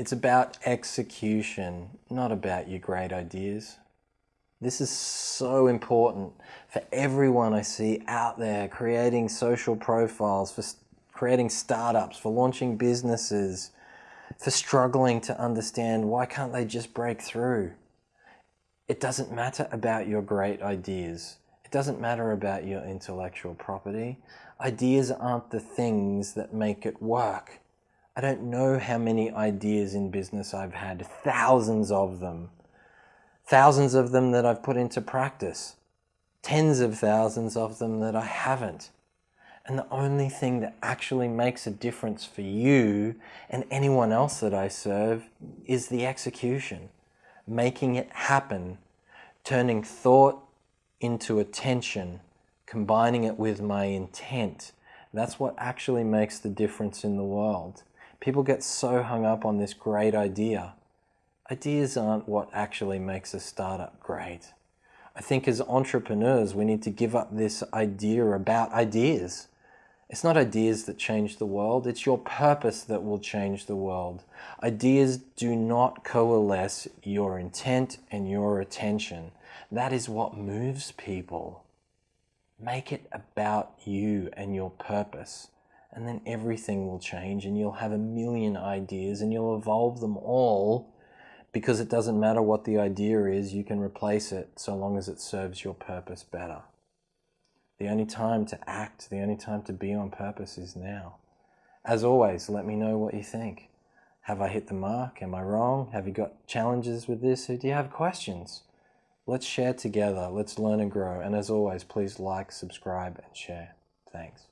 It's about execution, not about your great ideas. This is so important for everyone I see out there creating social profiles, for creating startups, for launching businesses, for struggling to understand why can't they just break through. It doesn't matter about your great ideas. It doesn't matter about your intellectual property. Ideas aren't the things that make it work. I don't know how many ideas in business I've had, thousands of them. Thousands of them that I've put into practice. Tens of thousands of them that I haven't. And the only thing that actually makes a difference for you and anyone else that I serve is the execution. Making it happen, turning thought into attention, combining it with my intent. That's what actually makes the difference in the world. People get so hung up on this great idea. Ideas aren't what actually makes a startup great. I think as entrepreneurs, we need to give up this idea about ideas. It's not ideas that change the world, it's your purpose that will change the world. Ideas do not coalesce your intent and your attention. That is what moves people. Make it about you and your purpose and then everything will change and you'll have a million ideas and you'll evolve them all because it doesn't matter what the idea is, you can replace it so long as it serves your purpose better. The only time to act, the only time to be on purpose is now. As always, let me know what you think. Have I hit the mark? Am I wrong? Have you got challenges with this? Or do you have questions? Let's share together. Let's learn and grow. And as always, please like, subscribe, and share. Thanks.